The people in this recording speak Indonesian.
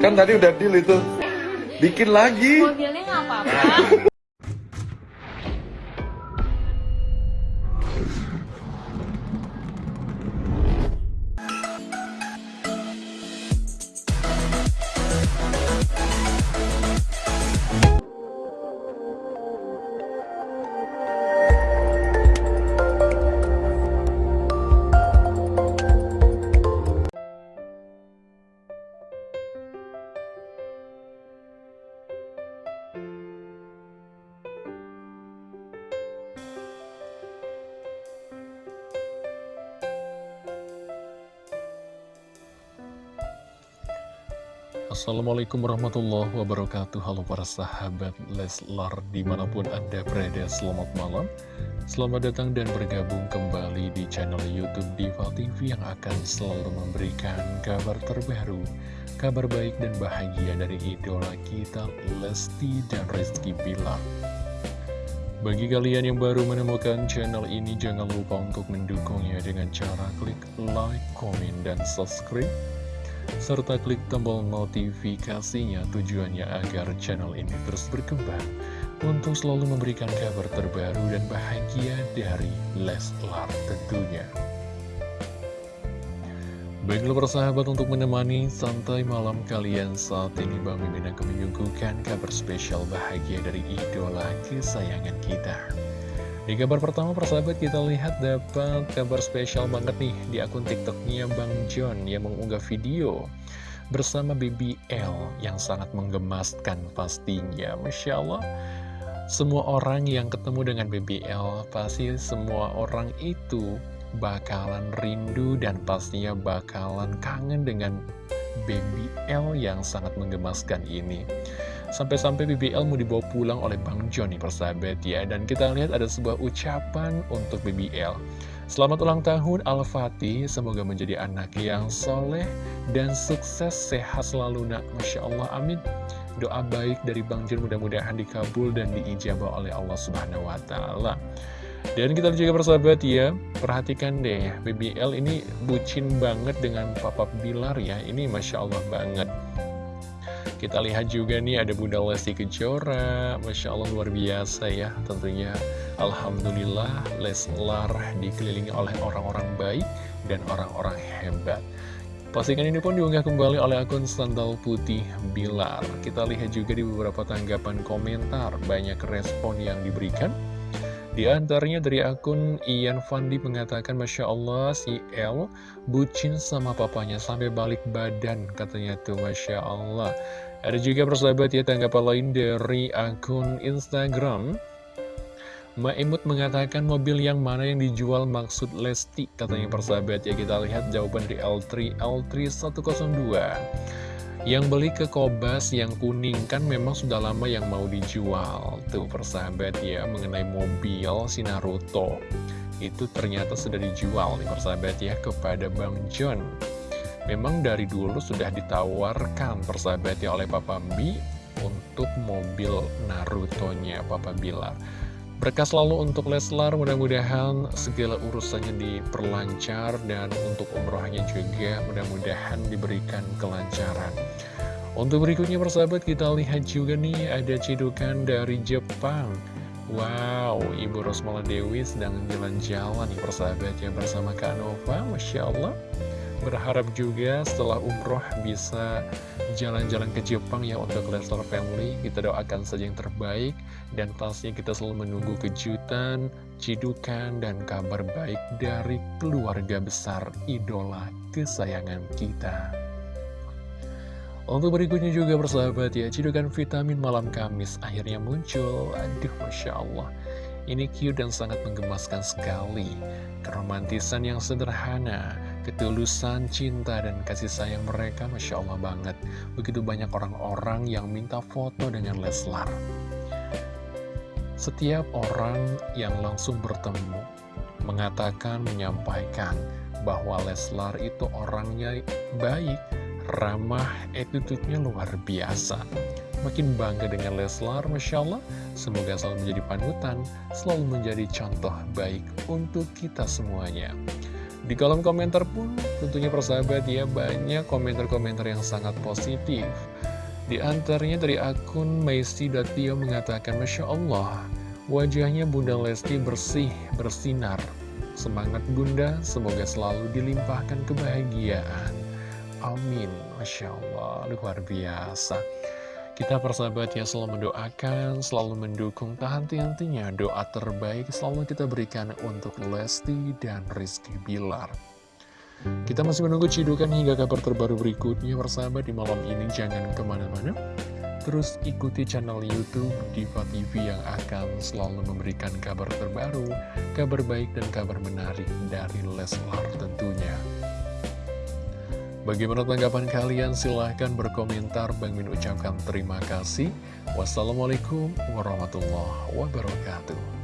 Kan tadi udah deal itu. Bikin lagi. Mobilnya nggak apa-apa. Assalamualaikum warahmatullahi wabarakatuh. Halo para sahabat Leslar Di mana pun anda berada selamat malam. Selamat datang dan bergabung kembali di channel Youtube Diva TV Yang akan selalu memberikan kabar terbaru Kabar baik dan bahagia dari idola kita Lesti dan Rizky Bilar. Bagi kalian yang baru menemukan channel ini, jangan lupa untuk mendukungnya dengan cara klik like, komen, dan subscribe serta klik tombol notifikasinya tujuannya agar channel ini terus berkembang untuk selalu memberikan kabar terbaru dan bahagia dari Leslar tentunya. Baiklah persahabat untuk menemani santai malam kalian saat ini Bang Mimin akan menyuguhkan kabar spesial bahagia dari idola kesayangan kita. Di kabar pertama persahabat kita lihat dapat kabar spesial banget nih di akun tiktoknya Bang John yang mengunggah video bersama BBL yang sangat menggemaskan pastinya. Masya Allah semua orang yang ketemu dengan BBL pasti semua orang itu bakalan rindu dan pastinya bakalan kangen dengan BBL yang sangat menggemaskan ini Sampai-sampai BBL mau dibawa pulang oleh Bang Johnny persahabat ya. Dan kita lihat ada sebuah ucapan untuk BBL Selamat ulang tahun Al-Fatih. Semoga menjadi anak yang soleh dan sukses sehat selalu nak. Masya Allah amin. Doa baik dari Bang John mudah-mudahan dikabul dan diijabah oleh Allah Subhanahu Wa Taala. Dan kita juga persahabat ya, perhatikan deh, BBL ini bucin banget dengan Papa Bilar ya, ini Masya Allah banget. Kita lihat juga nih ada Bunda Lesti Kejora. Masya Allah luar biasa ya Tentunya. Alhamdulillah Leslar dikelilingi oleh orang-orang baik dan orang-orang hebat. Pastikan ini pun diunggah kembali oleh akun Sandal Putih Bilar. Kita lihat juga di beberapa tanggapan komentar Banyak respon yang diberikan di antaranya dari akun Ian Fandi mengatakan Masya Allah si El bucin sama papanya sampai balik badan katanya tuh Masya Allah. Ada juga persahabat ya tanggapan lain dari akun Instagram. Maimut mengatakan mobil yang mana yang dijual maksud Lesti katanya persahabat ya. Kita lihat jawaban dari L3 L3 102 yang beli ke Kobas yang kuning kan memang sudah lama yang mau dijual. Tuh persahabat ya mengenai mobil si Naruto. Itu ternyata sudah dijual nih persahabat ya kepada Bang John. Memang dari dulu sudah ditawarkan persahabat ya oleh Papa Mi Untuk mobil Naruto-nya Papa Bilar Berkah selalu untuk Leslar, mudah-mudahan segala urusannya diperlancar dan untuk umrohnya juga mudah-mudahan diberikan kelancaran. Untuk berikutnya persahabat kita lihat juga nih ada cidukan dari Jepang. Wow, Ibu Rosmala Dewi sedang jalan-jalan nih persahabat ya bersama Kak Nova, Masya Allah. Berharap juga setelah umroh bisa jalan-jalan ke Jepang ya untuk Leslar Family. Kita doakan saja yang terbaik dan pastinya kita selalu menunggu kejutan, cidukan, dan kabar baik dari keluarga besar idola kesayangan kita. Untuk berikutnya juga bersahabat ya, cidukan vitamin malam Kamis akhirnya muncul. Aduh, Masya Allah. Ini cute dan sangat menggemaskan sekali. Keromantisan yang sederhana, ketulusan cinta dan kasih sayang mereka Masya Allah banget. Begitu banyak orang-orang yang minta foto dengan Leslar. Setiap orang yang langsung bertemu mengatakan, menyampaikan bahwa Leslar itu orangnya baik, ramah, attitude-nya luar biasa. Makin bangga dengan Leslar, Masya Allah. Semoga selalu menjadi panutan, selalu menjadi contoh baik untuk kita semuanya. Di kolom komentar pun tentunya persahabat ya banyak komentar-komentar yang sangat positif. Di antaranya dari akun Maisi.tio mengatakan Masya Allah, wajahnya Bunda Lesti bersih, bersinar. Semangat Bunda, semoga selalu dilimpahkan kebahagiaan. Amin. Masya Allah, luar biasa. Kita persahabat ya selalu mendoakan, selalu mendukung tak henti-hentinya doa terbaik selalu kita berikan untuk Lesti dan Rizky Bilar. Kita masih menunggu cidukan hingga kabar terbaru berikutnya persahabat di malam ini jangan ke mana-mana. Terus ikuti channel Youtube Diva TV yang akan selalu memberikan kabar terbaru, kabar baik dan kabar menarik dari Leslar tentunya. Bagaimana tanggapan kalian? Silahkan berkomentar. Bang Min ucapkan terima kasih. Wassalamualaikum warahmatullahi wabarakatuh.